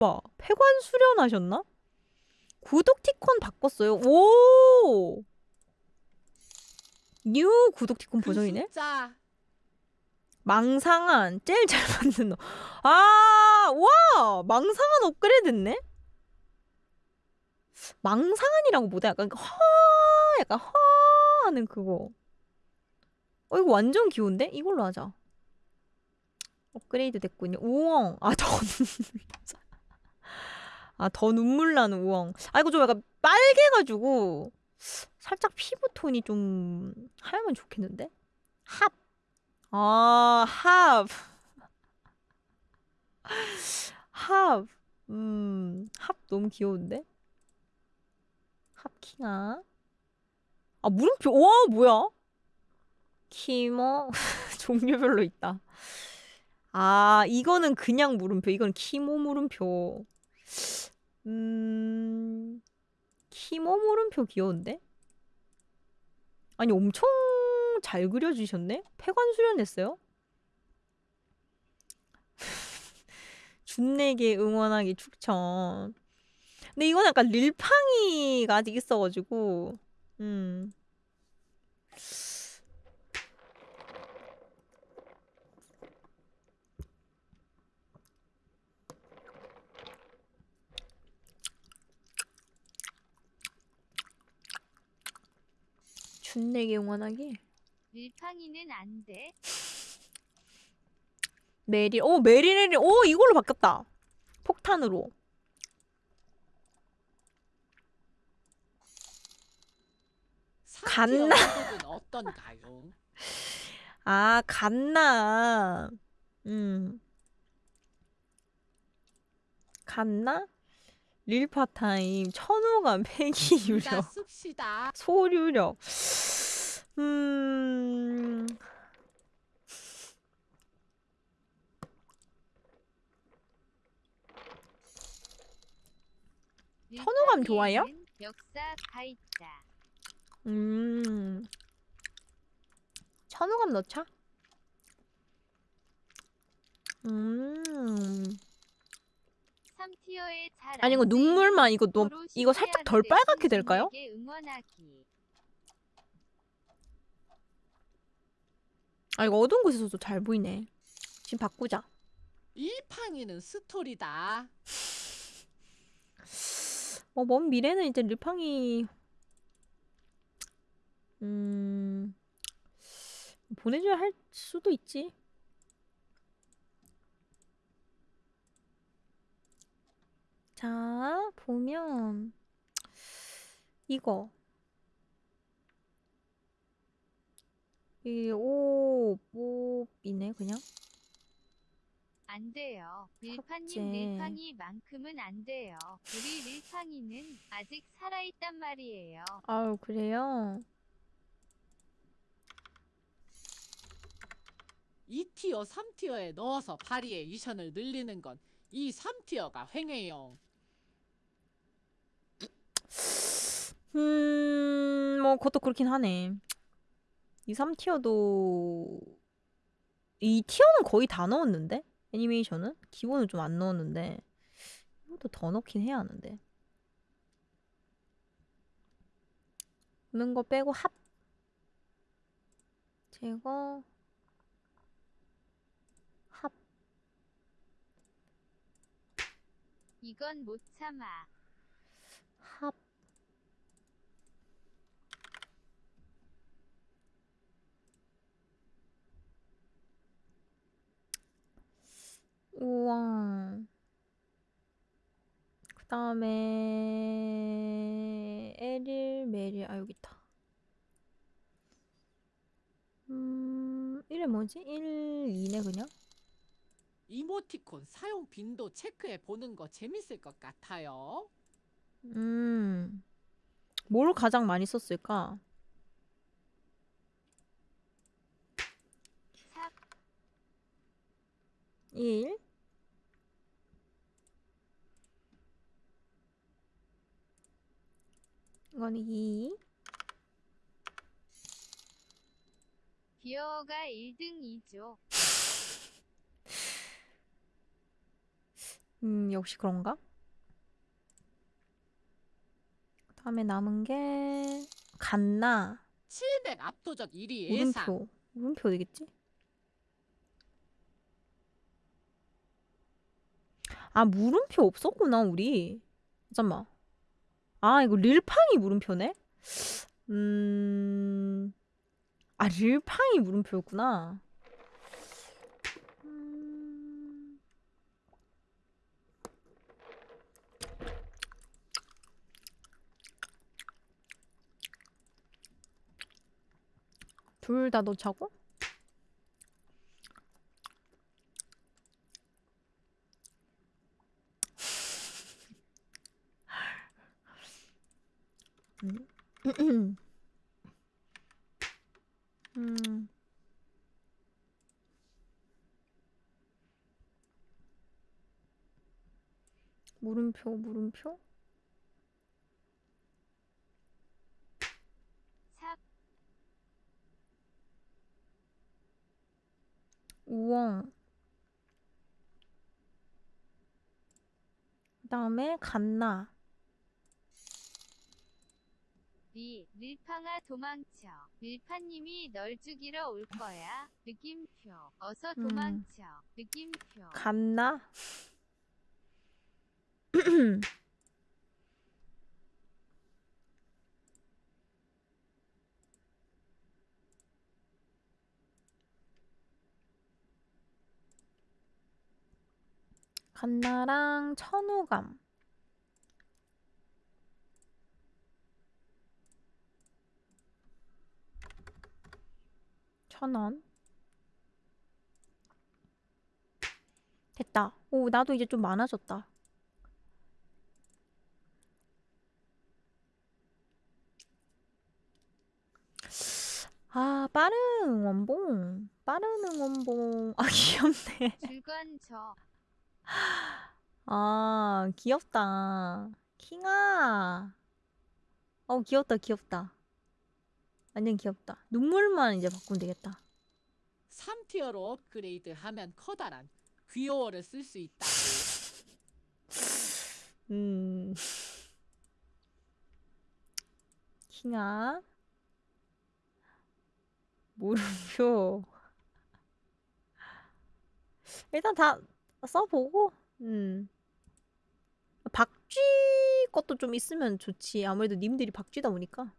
와, 폐관 수련하셨나? 구독 티콘 바꿨어요. 오! new 구독 티콘 버전이네? 그 숫자 망상한 제일 잘 만든 너. 아, 와! 망상한 업그레이드 됐네? 망상한이라고 뭐다? 약간 허 약간 허 하는 그거. 어 이거 완전 귀여운데? 이걸로 하자. 업그레이드 됐군요. 우엉. 아, 나. 아, 더 눈물 나는 우엉. 아, 이거 좀 약간 빨개가지고 살짝 피부 톤이 좀 하면 좋겠는데? 합. 아, 합. 합. 음, 합 너무 귀여운데? 합킹아. 아, 물음표. 와, 뭐야? 키모. 종류별로 있다. 아, 이거는 그냥 물음표. 이건 키모 물음표. 음, 키모 물음표 귀여운데? 아니, 엄청 잘 그려주셨네? 폐관 수련했어요? 준내게 응원하기 추천. 근데 이건 약간 릴팡이가 아직 있어가지고, 음. 준내게 응원하기? 밀팡이는 안 돼. 메리, 오, 메리네리, 오, 이걸로 바뀌었다. 폭탄으로. 갔나? 은 어떤가요? 아, 갔나. 음. 갔나? 릴파타임, 천호감, 폐기 둘 유력, 씁시다. 소유력. 음. 선호감 좋아요? 음. 천호감 넣자. 음. 3티어에 잘 아니 이거 눈물만 이거 너무 서로 이거 살짝 덜 빨갛게 될까요? 아 이거 어두운 곳에서도 잘 보이네. 지금 바꾸자. 이 팡이는 스토리다. 어, 먼 미래는 이제 르팡이 음 보내줘야 할 수도 있지. 자, 보면 이거 이 오, 오이네 그냥. 안 돼요. 밀팡님 삭제. 밀팡이만큼은 안 돼요. 우리 밀팡이는 아직 살아있단 말이에요. 아유, 그래요? 2티어, 3티어에 넣어서 파리의 이션을 늘리는 건이 3티어가 횡해요. 음, 뭐, 그것도 그렇긴 하네. 2, 3티어도, 2티어는 거의 다 넣었는데? 애니메이션은? 기본은 좀 안 넣었는데. 이것도 더 넣긴 해야 하는데. 넣는 거 빼고 합. 제거. 합. 이건 못 참아. 우와. 그 다음에 에릴, 메릴, 아 여기 있다. 음, 이래 뭐지? 1, 2네 그냥? 이모티콘 사용 빈도 체크해 보는 거 재밌을 것 같아요. 음, 뭘 가장 많이 썼을까? 삽 1 이건 2 기어가 1등이죠. 음, 역시 그런가? 다음에 남은 게 갓나 700 압도적 1위 예상. 물음표 물음표 어디겠지? 아 물음표 없었구나 우리 잠깐만 아 이거 릴팡이 물음표네? 음... 아 릴팡이 물음표였구나 음... 둘다 넣자고? 음. 음. 물음표 물음표? 삽, 우엉 그 다음에 갓나 리, 릴팡아 도망쳐. 릴파님이 널 죽이러 올 거야. 느낌표. 어서 음. 도망쳐. 느낌표. 갓나 갓나랑 천우감 천원. 됐다. 오 나도 이제 좀 많아졌다. 아 빠른 응원봉. 빠른 응원봉. 아 귀엽네. 줄건져. 아 귀엽다. 킹아. 어 귀엽다 귀엽다 완전 귀엽다. 눈물만 이제 바꾸면 되겠다. 3티어로 업그레이드 하면 커다란 귀여워를 쓸 수 있다. 음. 킹아. 물음표 일단 다 써보고 음. 박쥐 것도 좀 있으면 좋지. 아무래도 님들이 박쥐다 보니까